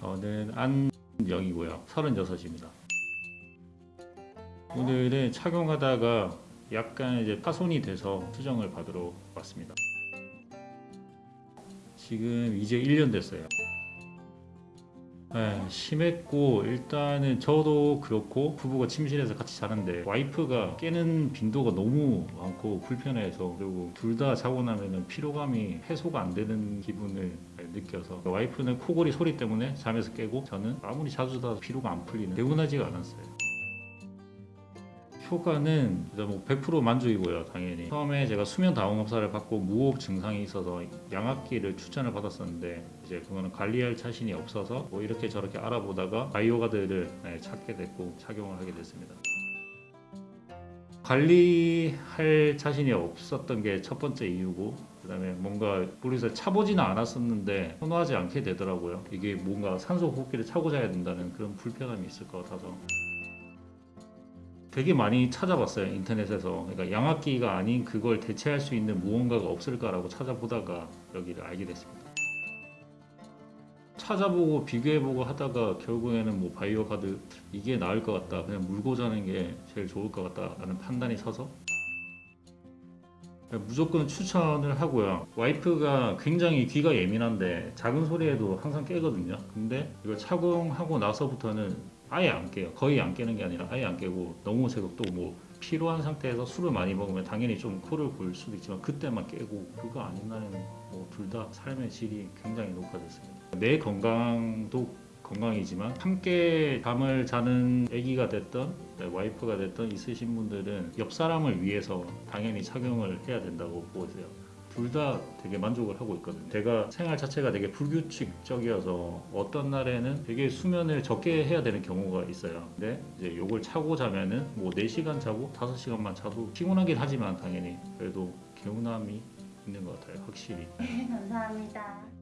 저는 안영이고요. 36입니다. 오늘은 착용하다가 약간 이제 파손이 돼서 수정을 받으러 왔습니다. 지금 이제 1년 됐어요. 네, 심했고 일단은 저도 그렇고 부부가 침실에서 같이 자는데 와이프가 깨는 빈도가 너무 많고 불편해서 그리고 둘 다 자고 나면은 피로감이 해소가 안 되는 기분을 느껴서 와이프는 코골이 소리 때문에 잠에서 깨고 저는 아무리 자주 자도 피로가 안 풀리는 개운하지가 않았어요. 효과는 일단 뭐100% 만족이고요, 당연히. 처음에 제가 수면 다원검사를 받고 무호흡 증상이 있어서 양압기를 추천을 받았었는데 이제 그거는 관리할 자신이 없어서 뭐 이렇게 저렇게 알아보다가 바이오가드를 네, 찾게 됐고 착용을 하게 됐습니다. 관리할 자신이 없었던 게 첫 번째 이유고 그 다음에 뭔가 모르겠어요 차보지는 않았었는데 선호하지 않게 되더라고요 이게 뭔가 산소 호흡기를 차고 자야 된다는 그런 불편함이 있을 것 같아서 되게 많이 찾아봤어요 인터넷에서. 그러니까 양압기가 아닌 그걸 대체할 수 있는 무언가가 없을까라고 찾아보다가 여기를 알게 됐습니다. 찾아보고 비교해보고 하다가 결국에는 뭐 바이오 가드 이게 나을 것 같다. 그냥 물고 자는 게 제일 좋을 것 같다 라는 판단이 서서 무조건 추천을 하고요. 와이프가 굉장히 귀가 예민한데 작은 소리에도 항상 깨거든요. 근데 이걸 착용하고 나서부터는 아예 안 깨요. 거의 안 깨는 게 아니라 아예 안 깨고 너무 제가 또뭐 피로한 상태에서 술을 많이 먹으면 당연히 좀 코를 골 수도 있지만 그때만 깨고 그거 아닌 날에는 뭐 둘 다 삶의 질이 굉장히 높아졌습니다. 내 건강도 건강이지만 함께 잠을 자는 아기가 됐던 네, 와이프가 됐던 있으신 분들은 옆 사람을 위해서 당연히 착용을 해야 된다고 보세요 둘 다 되게 만족을 하고 있거든요. 제가 생활 자체가 되게 불규칙적이어서 어떤 날에는 되게 수면을 적게 해야 되는 경우가 있어요. 근데 이제 이걸 차고 자면은 뭐 4시간 자고 5시간만 자도 피곤하긴 하지만 당연히 그래도 개운함이 있는 것 같아요. 확실히. 네, 감사합니다.